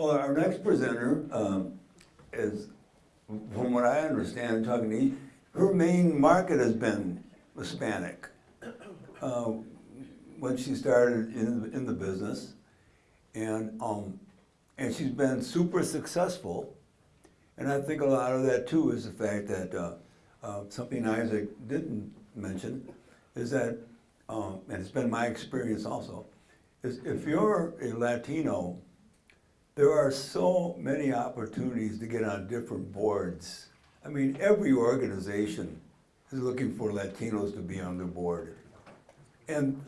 Well, our next presenter um, is, from what I understand, talking to you, her main market has been Hispanic. Uh, When she started in, in the business, and, um, and she's been super successful. And I think a lot of that too is the fact that, uh, uh, something Isaac didn't mention, is that, um, and it's been my experience also, is if you're a Latino, there are so many opportunities to get on different boards. I mean, every organization is looking for Latinos to be on the board. And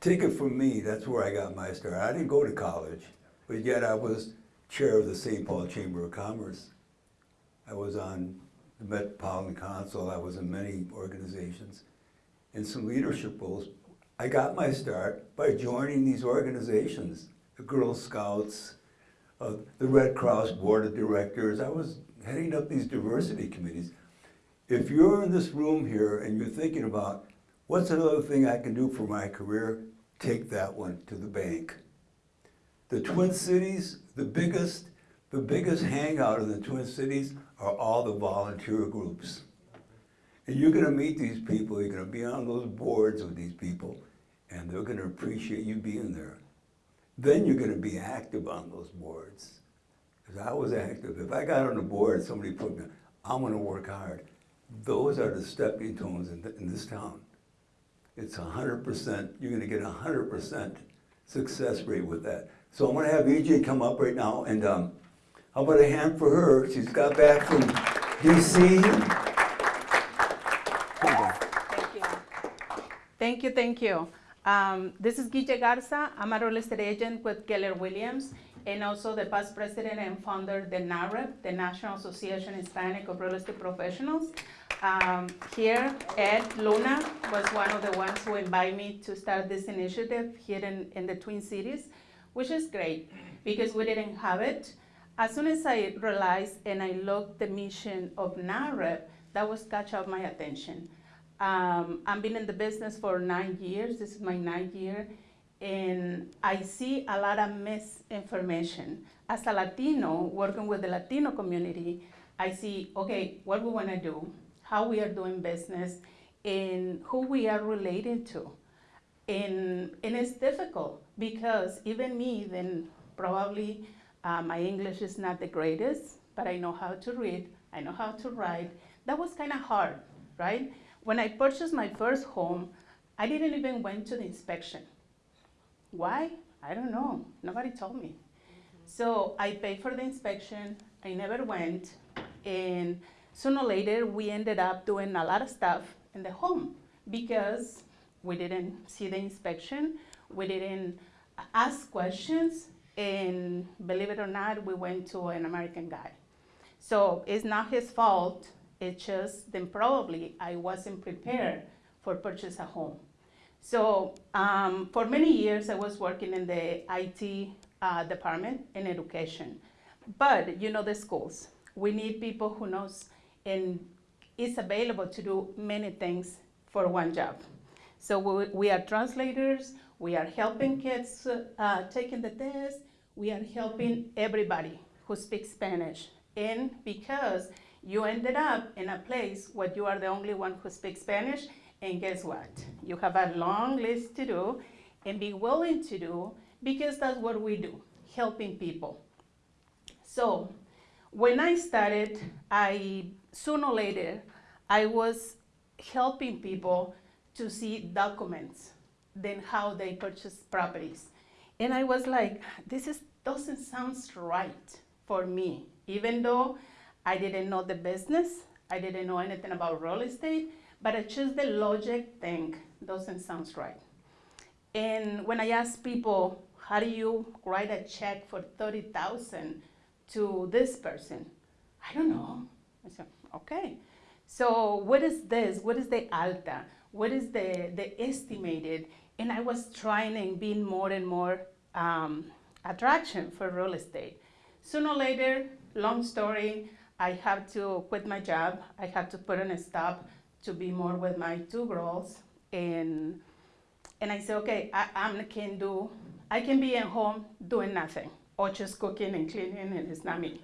take it from me, that's where I got my start. I didn't go to college, but yet I was chair of the St. Paul Chamber of Commerce. I was on the Metropolitan Council, I was in many organizations, in some leadership roles. I got my start by joining these organizations, the Girl Scouts, uh, the Red Cross Board of Directors. I was heading up these diversity committees. If you're in this room here and you're thinking about, what's another thing I can do for my career? Take that one to the bank. The Twin Cities, the biggest, the biggest hangout in the Twin Cities are all the volunteer groups. And you're gonna meet these people, you're gonna be on those boards with these people, and they're gonna appreciate you being there. Then you're gonna be active on those boards. Because I was active. If I got on a board, somebody put me, I'm gonna work hard. Those are the stepping stones in, in this town. It's hundred percent, you're gonna get a hundred percent success rate with that. So I'm gonna have EJ come up right now and, um, how about a hand for her? She's got back from DC. Thank you. Thank you, thank you. Um, this is Guille Garza. I'm a real estate agent with Keller Williams and also the past president and founder of the NAHREP, the National Association Hispanic of Real Estate Professionals. Um, here, Ed Luna was one of the ones who invited me to start this initiative here in, in the Twin Cities, which is great because we didn't have it. As soon as I realized and I looked the mission of NAHREP, that was catch up my attention. Um, I've been in the business for nine years. This is my ninth year, and I see a lot of misinformation. As a Latino working with the Latino community, I see okay what we want to do, how we are doing business, and who we are related to, and and it's difficult because even me, then probably uh, my English is not the greatest, but I know how to read, I know how to write. That was kind of hard, right? When I purchased my first home, I didn't even went to the inspection. Why? I don't know. Nobody told me. So I paid for the inspection. I never went, and sooner or later we ended up doing a lot of stuff in the home because we didn't see the inspection, we didn't ask questions, and believe it or not, we went to an American guy. So it's not his fault. It's just then probably I wasn't prepared for purchase a home. So um, for many years I was working in the IT uh, department in education, but you know the schools. We need people who knows and is available to do many things for one job. So we, we are translators. We are helping kids uh, taking the test. We are helping everybody who speaks Spanish. And because you ended up in a place where you are the only one who speaks Spanish, and guess what? You have a long list to do and be willing to do because that's what we do, helping people. So when I started, I sooner or later, I was helping people to see documents, then how they purchase properties. And I was like, this is, doesn't sound right for me, even though I didn't know the business, I didn't know anything about real estate, but I just the logic thing doesn't sound right. And when I ask people, how do you write a check for 30,000 to this person? I don't know. I said, okay. So what is this? What is the alta? What is the, the estimated? And I was trying and being more and more um, attraction for real estate. Sooner or later, long story, I have to quit my job. I have to put in a stop to be more with my two girls. And, and I said, okay, I, I can do I can be at home doing nothing or just cooking and cleaning and it's not me.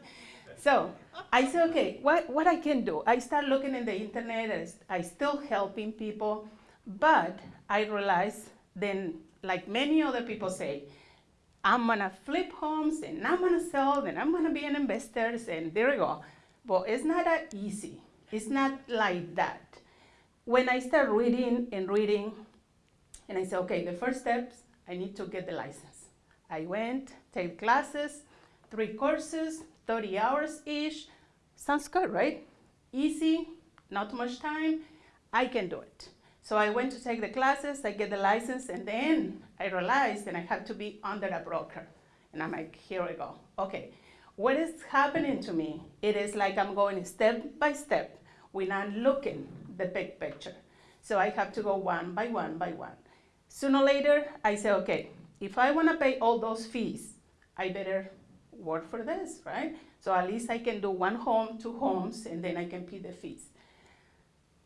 So I said, okay, what, what I can do? I start looking in the internet, I still helping people, but I realized then, like many other people say, I'm gonna flip homes and I'm gonna sell and I'm gonna be an investor and there we go. But it's not that easy. It's not like that. When I start reading and reading, and I said, okay, the first steps, I need to get the license. I went, take classes, three courses, 30 hours each. Sounds good, right? Easy, not much time. I can do it. So I went to take the classes, I get the license, and then I realized that I have to be under a broker. And I'm like, here we go. Okay, what is happening to me? It is like I'm going step by step. Not looking the big picture. So I have to go one by one by one. Sooner or later, I say, okay, if I want to pay all those fees, I better work for this, right? So at least I can do one home, two homes, and then I can pay the fees.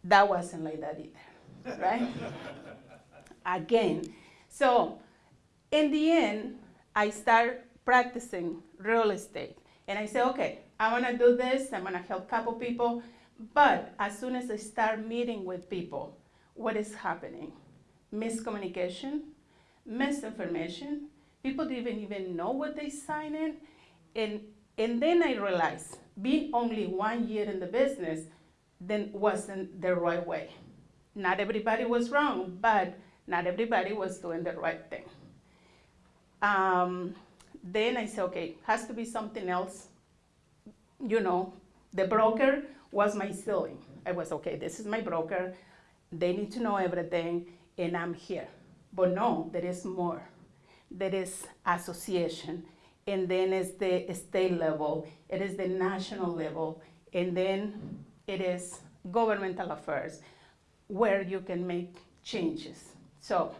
That wasn't like that either, right? Again. So in the end, I start practicing real estate. And I say, okay, I want to do this, I'm going to help a couple people. But as soon as I start meeting with people, what is happening? Miscommunication, misinformation. People didn't even know what they signed in. And, and then I realized, being only one year in the business, then wasn't the right way. Not everybody was wrong, but not everybody was doing the right thing. Um, then I said, okay, has to be something else. You know, the broker was my ceiling. I was okay. This is my broker. They need to know everything, and I'm here. But no, there is more. There is association, and then it's the state level. It is the national level, and then it is governmental affairs, where you can make changes. So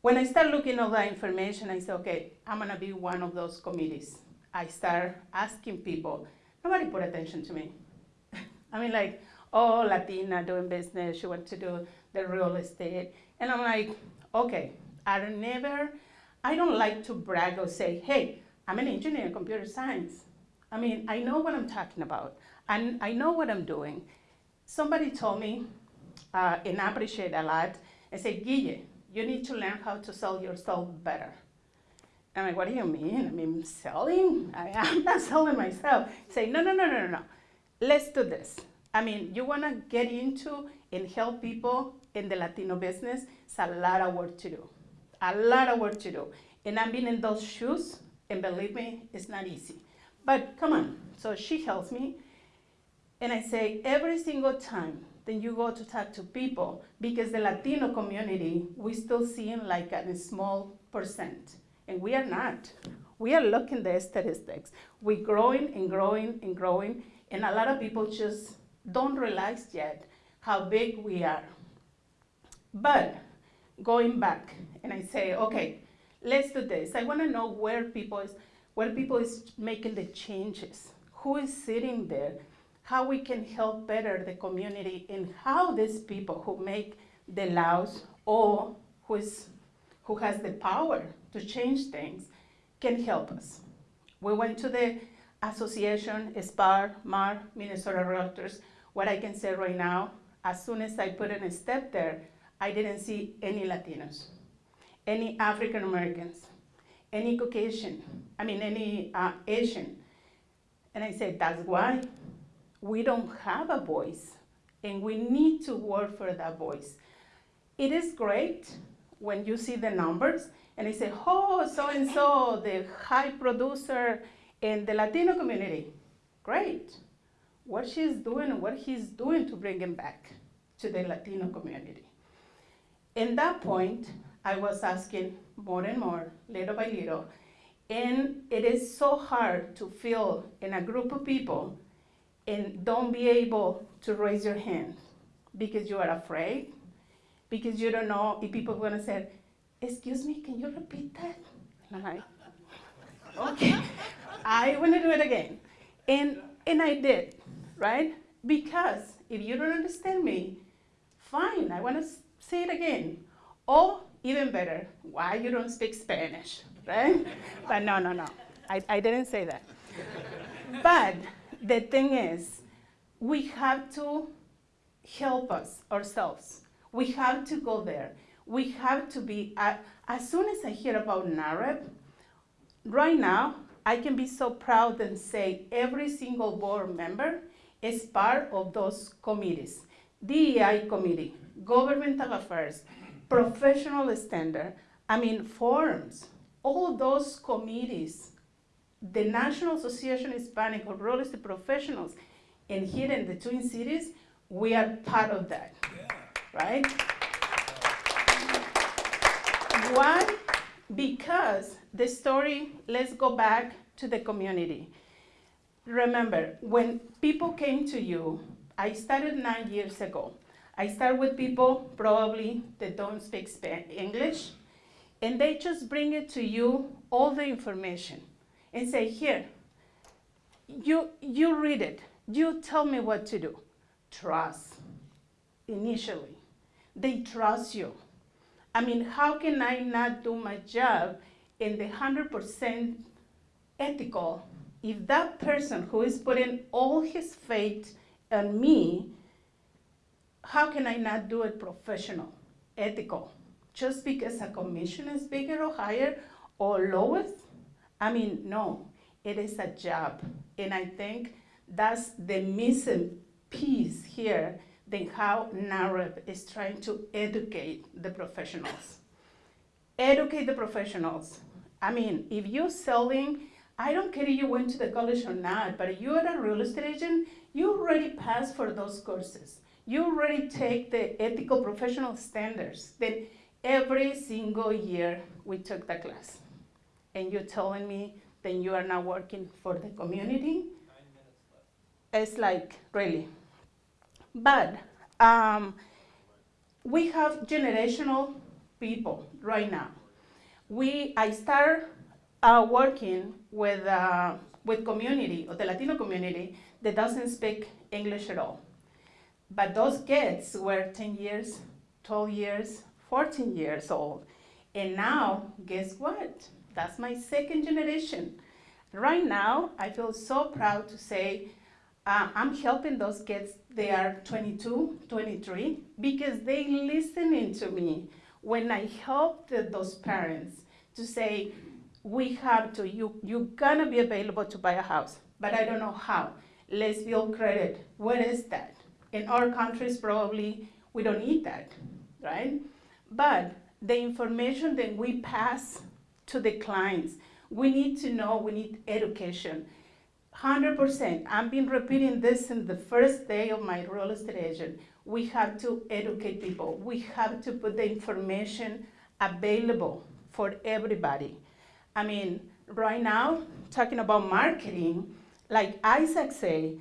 when I start looking at that information, I say, okay, I'm gonna be one of those committees. I start asking people. Nobody put attention to me. I mean, like, oh, Latina doing business, she wants to do the real estate. And I'm like, okay, I don't never, I don't like to brag or say, hey, I'm an engineer in computer science. I mean, I know what I'm talking about, and I know what I'm doing. Somebody told me, uh, and I appreciate a lot, and said, Guille, you need to learn how to sell yourself better. I'm like, what do you mean? I mean, selling? I, am not selling myself. Say, no, no, no, no, no. Let's do this. I mean, you want to get into and help people in the Latino business, it's a lot of work to do. A lot of work to do. And I've been in those shoes, and believe me, it's not easy. But come on. So she helps me. And I say, every single time then you go to talk to people, because the Latino community, we still seeing like a small percent. And we are not. We are looking the statistics. We're growing and growing and growing, and a lot of people just don't realize yet how big we are. But going back, and I say, okay, let's do this. I want to know where people is, where people is making the changes. Who is sitting there? How we can help better the community, and how these people who make the laws or who is who has the power to change things can help us. We went to the association, SPAAR, MAAR, Minnesota Realtors. What I can say right now, as soon as I put in a step there, I didn't see any Latinos, any African Americans, any Caucasian, I mean, any uh, Asian. And I said, that's why we don't have a voice, and we need to work for that voice. It is great when you see the numbers and they say, oh, so and so, the high producer in the Latino community. Great. What she's doing and what he's doing to bring him back to the Latino community. In that point, I was asking more and more, little by little, and it is so hard to feel in a group of people and don't be able to raise your hand because you are afraid, because you don't know if people are gonna say, excuse me, can you repeat that? And I'm like, okay, I wanna do it again. And, and I did, right? Because if you don't understand me, fine, I wanna say it again. Or even better, why you don't speak Spanish, right? but no, no, no, I, I didn't say that. but the thing is, we have to help us ourselves. We have to go there. We have to be, uh, as soon as I hear about NAHREP, right now, I can be so proud and say every single board member is part of those committees. DEI committee, governmental affairs, professional standard, I mean, forums, all those committees, the National Association Hispanic of Real Estate Professionals, and here in the Twin Cities, we are part of that, right? Why? Because the story, let's go back to the community. Remember, when people came to you, I started nine years ago. I start with people probably that don't speak Spa- English, and they just bring it to you all the information and say, here, you, you read it, you tell me what to do. Trust, initially. They trust you. I mean, how can I not do my job in the 100% ethical if that person who is putting all his faith on me, how can I not do it professional, ethical? Just because a commission is bigger or higher or lowest? I mean, no, it is a job. And I think that's the missing piece here than how NAHREP is trying to educate the professionals. Educate the professionals. I mean, if you're selling, I don't care if you went to the college or not, but if you're a real estate agent, you already passed for those courses. You already take the ethical professional standards. Then every single year we took the class. And you're telling me that you are not working for the community? It's like, really. But um, we have generational people right now. We, I start uh, working with, uh, with community, or the Latino community, that doesn't speak English at all. But those kids were 10 years, 12 years, 14 years old. And now, guess what? That's my second generation. Right now, I feel so proud to say uh, I'm helping those kids. They are 22, 23, because they listening to me when I help the, those parents to say, we have to, you, you're gonna be available to buy a house, but I don't know how. Let's build credit. What is that? In our countries, probably we don't need that, right? But the information that we pass to the clients, we need to know, we need education. 100%, I've been repeating this in the first day of my real estate agent. We have to educate people. We have to put the information available for everybody. I mean, right now, talking about marketing, like Isaac say,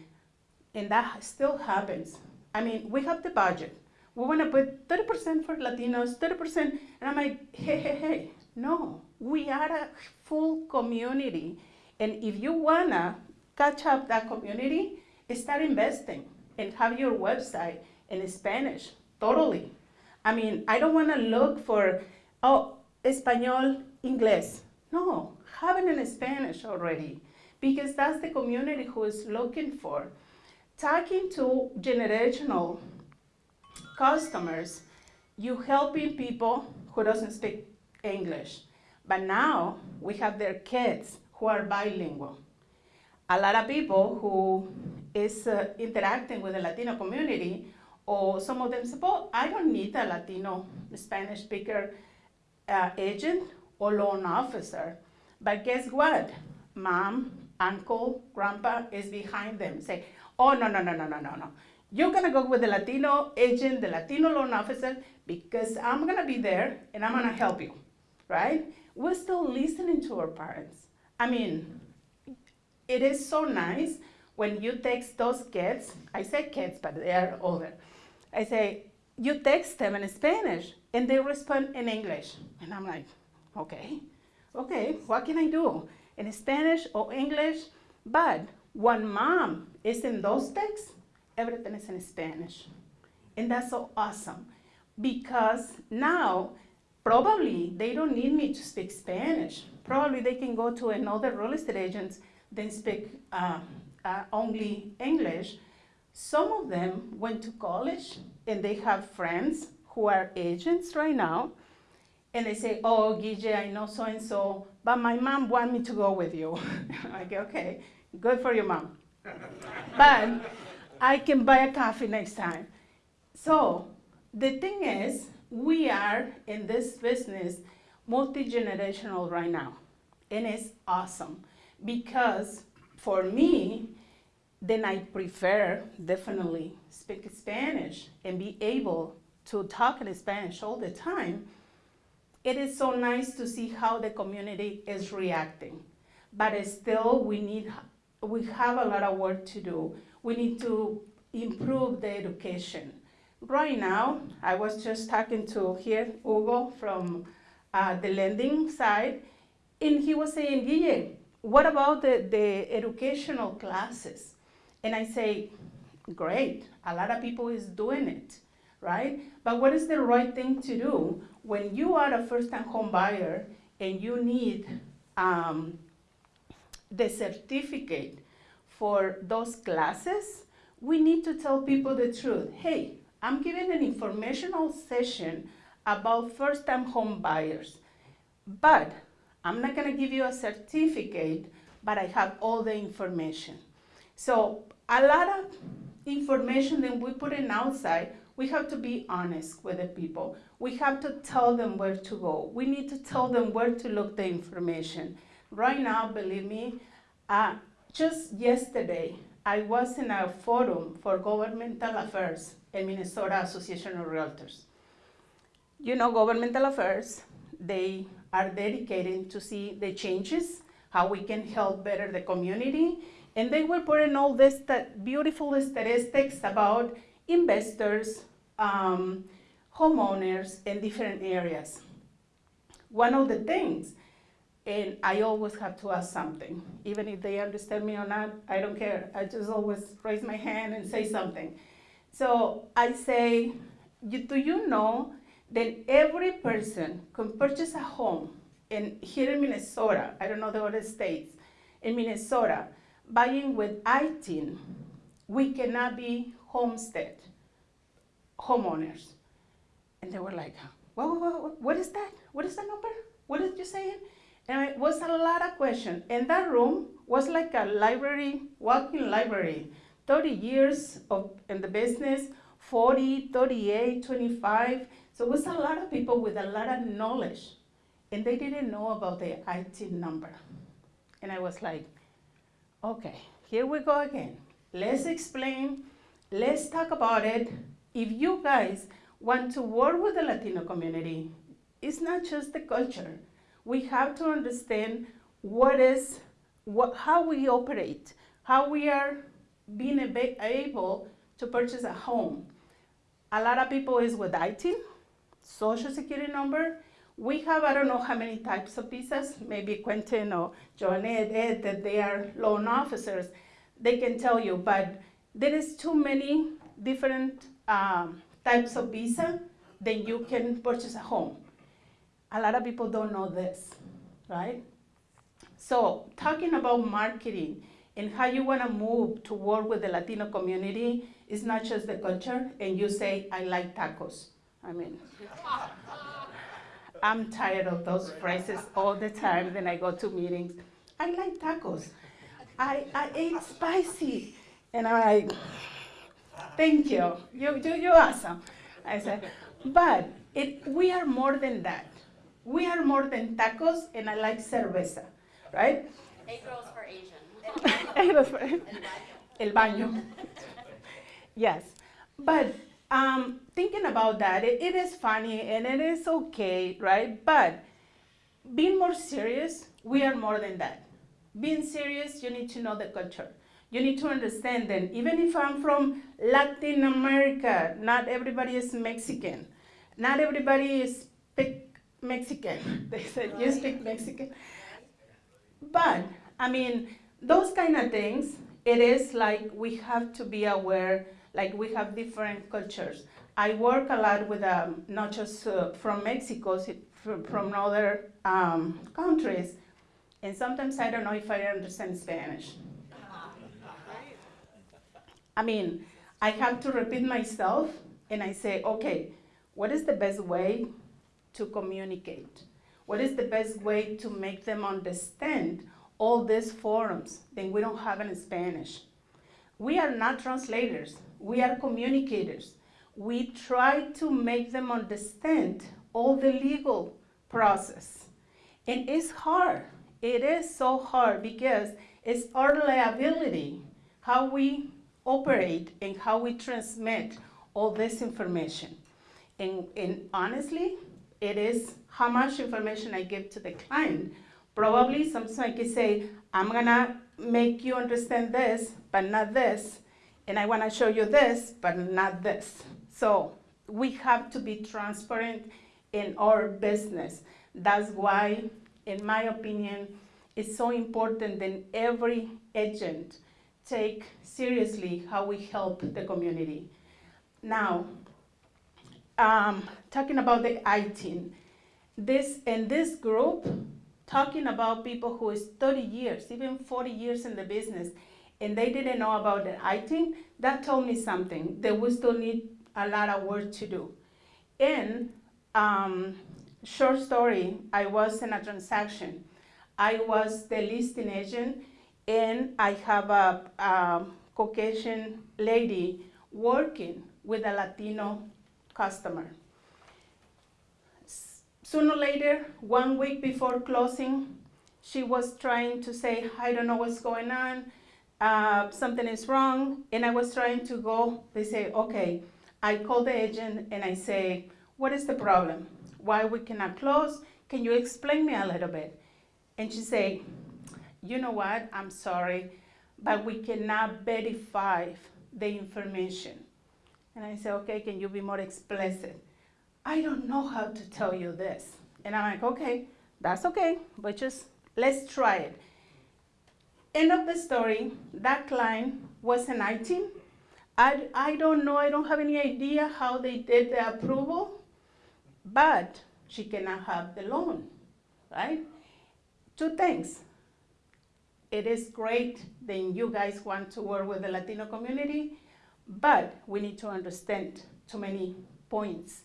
and that still happens. I mean, we have the budget. We want to put 30% for Latinos, 30%, and I'm like, hey, hey, hey, no, we are a full community. And if you wanna catch up that community, start investing and have your website in Spanish, totally. I mean, I don't wanna look for, oh, Espanol, Inglés. No, have it in Spanish already, because that's the community who is looking for. Talking to generational customers, you helping people who doesn't speak English. But now we have their kids who are bilingual. A lot of people who is uh, interacting with the Latino community, or some of them say, well, I don't need a Latino Spanish speaker uh, agent or loan officer. But guess what? Mom, uncle, grandpa is behind them. Say, oh, no, no, no, no, no, no, no. You're gonna go with the Latino agent, the Latino loan officer, because I'm gonna be there and I'm gonna help you, right? We're still listening to our parents. I mean, it is so nice when you text those kids, I say kids, but they are older. I say, you text them in Spanish and they respond in English. And I'm like, okay, okay, what can I do? In Spanish or English? But when mom is in those texts, everything is in Spanish. And that's so awesome because now probably they don't need me to speak Spanish. Probably they can go to another real estate agent then speak uh, uh, only English. Some of them went to college and they have friends who are agents right now. And they say, oh, Guille, I know so and so, but my mom want me to go with you. I go, okay, good for your mom. but I can buy a coffee next time. So the thing is, we are in this business multi-generational right now. And it's awesome because for me, then I prefer definitely speak Spanish and be able to talk in Spanish all the time. It is so nice to see how the community is reacting. But still, we need, we have a lot of work to do. We need to improve the education. Right now, I was just talking to here, Hugo from uh, the lending side, and he was saying, Guille, what about the, the educational classes? And I say, great, a lot of people is doing it, right? But what is the right thing to do when you are a first-time home buyer and you need um, the certificate for those classes? We need to tell people the truth. Hey, I'm giving an informational session about first-time home buyers, but I'm not gonna give you a certificate, but I have all the information. So a lot of information that we put in outside, we have to be honest with the people. We have to tell them where to go. We need to tell them where to look the information. Right now, believe me, uh, just yesterday, I was in a forum for governmental affairs in Minnesota Association of Realtors. You know, governmental affairs, they are dedicated to see the changes, how we can help better the community, and they were putting all this beautiful statistics about investors, um, homeowners in different areas. One of the things, and I always have to ask something, even if they understand me or not, I don't care. I just always raise my hand and say something. So I say, do you know that every person can purchase a home in, here in Minnesota, I don't know the other states, in Minnesota, buying with ITIN, we cannot be homestead homeowners. And they were like, what, what, what is that? What is that number? What did you saying? And it was a lot of questions. And that room was like a library, walking library. 30 years of, in the business, 40, 38, 25. So it was a lot of people with a lot of knowledge, and they didn't know about the IT number. And I was like, okay, here we go again. Let's explain, let's talk about it. If you guys want to work with the Latino community, it's not just the culture. We have to understand what is, what, how we operate, how we are being able to purchase a home. A lot of people is with ITIN, social security number. We have, I don't know how many types of visas, maybe Quentin or Joanette, Ed, that they are loan officers. They can tell you, but there is too many different um, types of visa then you can purchase a home. A lot of people don't know this, right? So talking about marketing and how you want to move to work with the Latino community is not just the culture and you say, I like tacos. I mean, I'm tired of those phrases all the time. Then I go to meetings. I like tacos. I, I ate spicy. And I'm like, thank you. You, you, you're awesome. I said, but it, we are more than that. We are more than tacos, and I like cerveza, right? Eight girls for Asian. El baño. Yes, but um, thinking about that, it, it is funny and it is okay, right? But being more serious, we are more than that. Being serious, you need to know the culture. You need to understand that even if I'm from Latin America, not everybody is Mexican. Not everybody is Mexican. They said, you speak Mexican. But, I mean, those kind of things, it is like we have to be aware like we have different cultures. I work a lot with um, not just uh, from Mexico, from other um, countries, and sometimes I don't know if I understand Spanish. I mean, I have to repeat myself and I say, okay, what is the best way to communicate? What is the best way to make them understand all these forums that we don't have in Spanish? We are not translators, we are communicators. We try to make them understand all the legal process. And it's hard. It is so hard because it's our liability how we operate and how we transmit all this information. And, and honestly, it is how much information I give to the client. Probably sometimes I can say, I'm gonna make you understand this, but not this. And I wanna show you this, but not this. So we have to be transparent in our business. That's why, in my opinion, it's so important that every agent take seriously how we help the community. Now, um, talking about the ITIN, this in this group, talking about people who is 30 years, even 40 years in the business, and they didn't know about it. I think that told me something. That we still need a lot of work to do. And um, short story, I was in a transaction. I was the listing agent, and I have a, a Caucasian lady working with a Latino customer. Sooner or later, one week before closing, she was trying to say, I don't know what's going on, uh, something is wrong, and I was trying to go, they say, okay, I call the agent and I say, what is the problem? Why we cannot close? Can you explain me a little bit? And she say, you know what, I'm sorry, but we cannot verify the information. And I say, okay, can you be more explicit? I don't know how to tell you this. And I'm like, okay, that's okay, but just let's try it. End of the story, that client was an ITIN. I, I don't know, I don't have any idea how they did the approval, but she cannot have the loan, right? Two things. It is great that you guys want to work with the Latino community, but we need to understand too many points.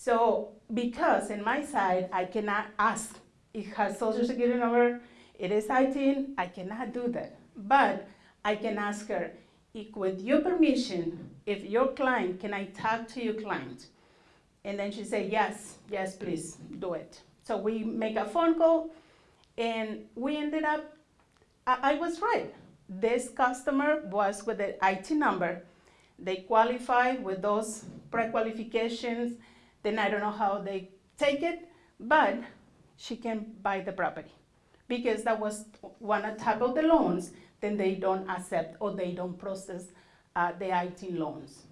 So, because in my side, I cannot ask, it has social security number, it is 18, I cannot do that. But I can ask her, if with your permission, if your client, can I talk to your client? And then she said, yes, yes, please, do it. So we make a phone call, and we ended up, I, I was right. This customer was with the IT number. They qualify with those pre-qualifications, then I don't know how they take it, but she can buy the property. Because that was one type of the loans, then they don't accept or they don't process uh, the IT loans.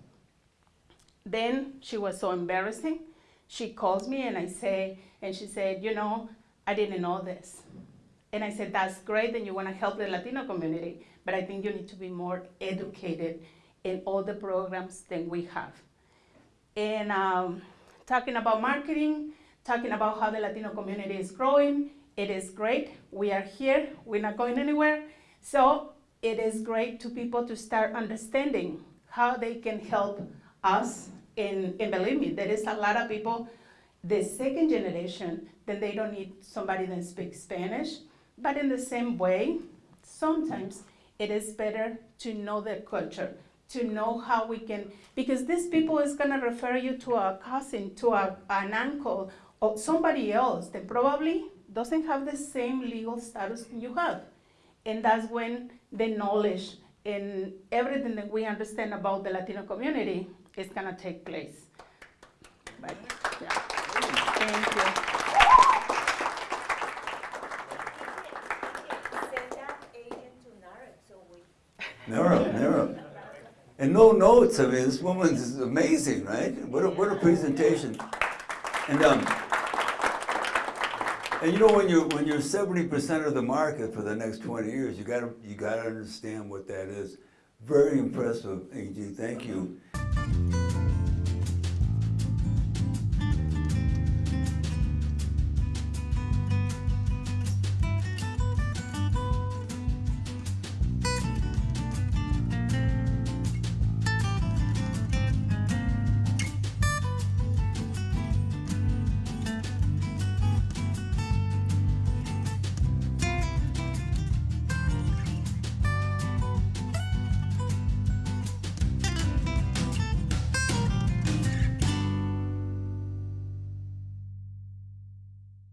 Then she was so embarrassing. She calls me and I say, and she said, you know, I didn't know this. And I said, that's great that you want to help the Latino community, but I think you need to be more educated in all the programs that we have. And um, talking about marketing, talking about how the Latino community is growing, it is great. We are here, we're not going anywhere. So it is great to people to start understanding how they can help us. And, and believe me, there is a lot of people, the second generation, that they don't need somebody that speaks Spanish. But in the same way, sometimes it is better to know their culture, to know how we can, because these people is gonna refer you to a cousin, to a, an uncle, or somebody else that probably doesn't have the same legal status you have. And that's when the knowledge and everything that we understand about the Latino community is gonna take place. But, yeah, thank you. Send that agent to NARA, so we. Never, never. And no notes, I mean, this woman is amazing, right? What a, what a presentation. And, um, and you know, when you're, when you're seventy percent of the market for the next twenty years, you gotta, you gotta understand what that is. Very impressive, AG, thank you.